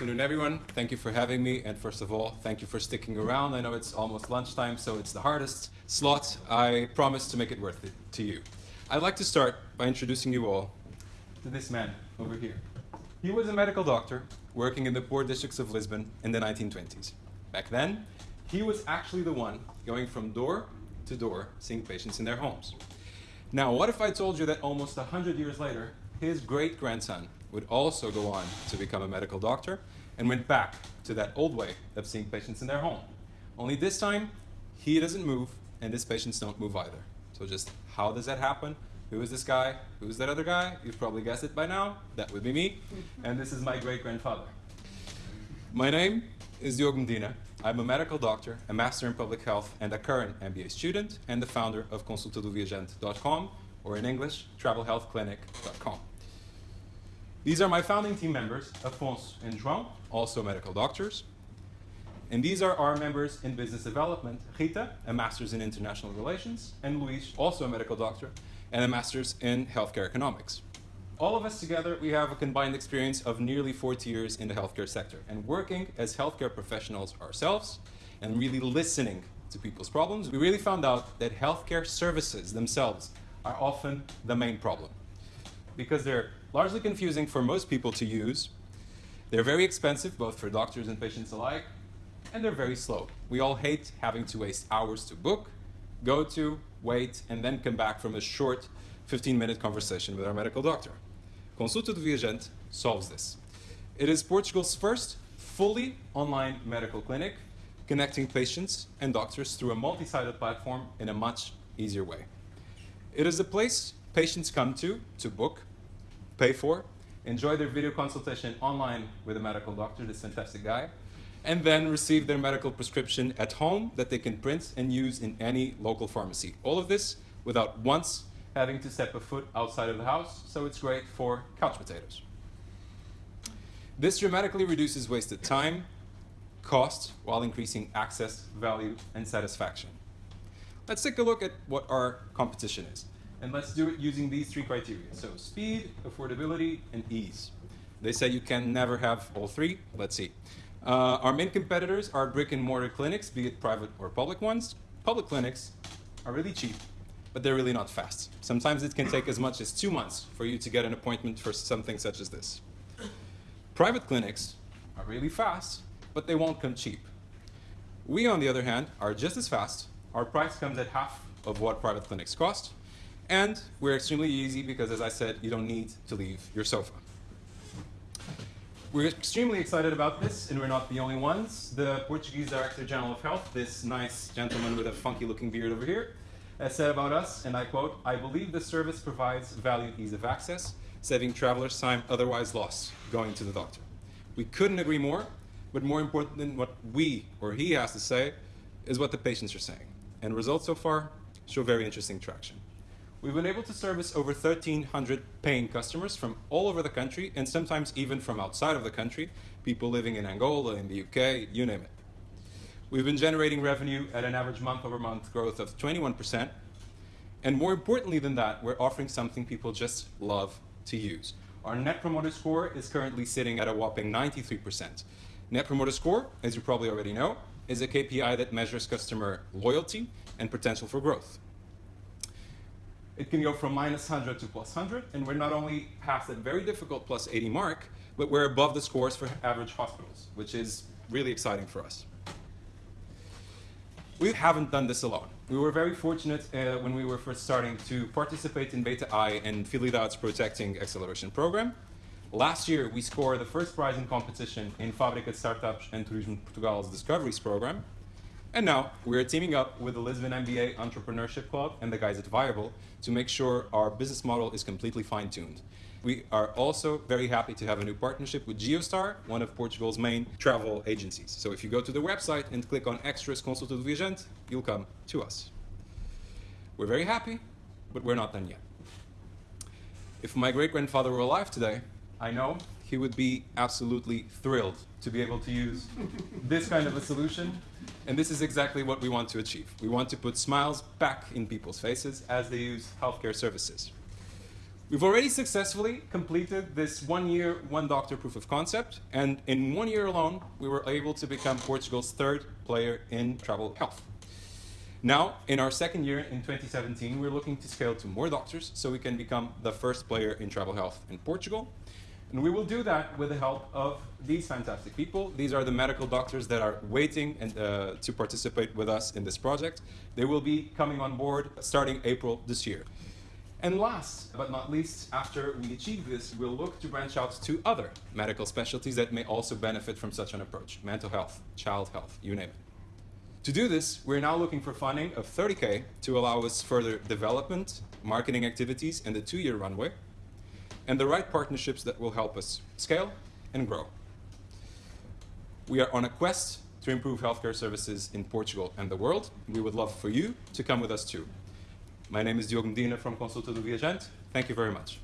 afternoon, everyone. Thank you for having me. And first of all, thank you for sticking around. I know it's almost lunchtime, so it's the hardest slot. I promise to make it worth it to you. I'd like to start by introducing you all to this man over here. He was a medical doctor working in the poor districts of Lisbon in the 1920s. Back then, he was actually the one going from door to door seeing patients in their homes. Now, what if I told you that almost 100 years later, his great grandson would also go on to become a medical doctor and went back to that old way of seeing patients in their home. Only this time, he doesn't move and his patients don't move either. So just how does that happen? Who is this guy? Who is that other guy? You've probably guessed it by now. That would be me. And this is my great-grandfather. My name is Diogo Medina. I'm a medical doctor, a master in public health, and a current MBA student, and the founder of consultadoviajante.com, or in English, travelhealthclinic.com. These are my founding team members, Afonso and João, also medical doctors. And these are our members in business development, Rita, a master's in international relations, and Luis, also a medical doctor, and a master's in healthcare economics. All of us together, we have a combined experience of nearly 40 years in the healthcare sector and working as healthcare professionals ourselves and really listening to people's problems, we really found out that healthcare services themselves are often the main problem because they're largely confusing for most people to use. They're very expensive, both for doctors and patients alike, and they're very slow. We all hate having to waste hours to book, go to, wait, and then come back from a short 15-minute conversation with our medical doctor. Consulta do Viajante solves this. It is Portugal's first fully online medical clinic connecting patients and doctors through a multi-sided platform in a much easier way. It is a place patients come to to book, pay for, enjoy their video consultation online with a medical doctor, this fantastic guy, and then receive their medical prescription at home that they can print and use in any local pharmacy. All of this without once having to step a foot outside of the house, so it's great for couch potatoes. This dramatically reduces wasted time, cost, while increasing access, value, and satisfaction. Let's take a look at what our competition is. And let's do it using these three criteria. So speed, affordability, and ease. They say you can never have all three. Let's see. Uh, our main competitors are brick and mortar clinics, be it private or public ones. Public clinics are really cheap, but they're really not fast. Sometimes it can take as much as two months for you to get an appointment for something such as this. Private clinics are really fast, but they won't come cheap. We, on the other hand, are just as fast. Our price comes at half of what private clinics cost, and we're extremely easy because, as I said, you don't need to leave your sofa. We're extremely excited about this, and we're not the only ones. The Portuguese Director General of Health, this nice gentleman with a funky looking beard over here, has said about us, and I quote, I believe the service provides value ease of access, saving travelers time otherwise lost going to the doctor. We couldn't agree more, but more important than what we or he has to say is what the patients are saying. And results so far show very interesting traction. We've been able to service over 1,300 paying customers from all over the country and sometimes even from outside of the country, people living in Angola, in the UK, you name it. We've been generating revenue at an average month-over-month -month growth of 21%. And more importantly than that, we're offering something people just love to use. Our Net Promoter Score is currently sitting at a whopping 93%. Net Promoter Score, as you probably already know, is a KPI that measures customer loyalty and potential for growth it can go from minus 100 to plus 100, and we're not only past that very difficult plus 80 mark, but we're above the scores for average hospitals, which is really exciting for us. We haven't done this alone. We were very fortunate uh, when we were first starting to participate in Beta I and Fidelidade's Protechting Acceleration program. Last year, we scored the first prize in competition in Fábrica Startups and Turismo Portugal's Discoveries program, and now we're teaming up with the Lisbon MBA Entrepreneurship Club and the guys at Viable to make sure our business model is completely fine-tuned. We are also very happy to have a new partnership with Geostar, one of Portugal's main travel agencies. So if you go to the website and click on Extras Consulta do Viajante, you'll come to us. We're very happy, but we're not done yet. If my great-grandfather were alive today, I know he would be absolutely thrilled to be able to use this kind of a solution. And this is exactly what we want to achieve. We want to put smiles back in people's faces as they use healthcare services. We've already successfully completed this one year, one doctor proof of concept, and in one year alone, we were able to become Portugal's third player in travel health. Now, in our second year in 2017, we're looking to scale to more doctors so we can become the first player in travel health in Portugal. And we will do that with the help of these fantastic people. These are the medical doctors that are waiting and, uh, to participate with us in this project. They will be coming on board starting April this year. And last but not least, after we achieve this, we'll look to branch out to other medical specialties that may also benefit from such an approach. Mental health, child health, you name it. To do this, we're now looking for funding of 30K to allow us further development, marketing activities, and the two-year runway, and the right partnerships that will help us scale and grow. We are on a quest to improve healthcare services in Portugal and the world. We would love for you to come with us too. My name is Diogo Medina from Consulta do Viajante. Thank you very much.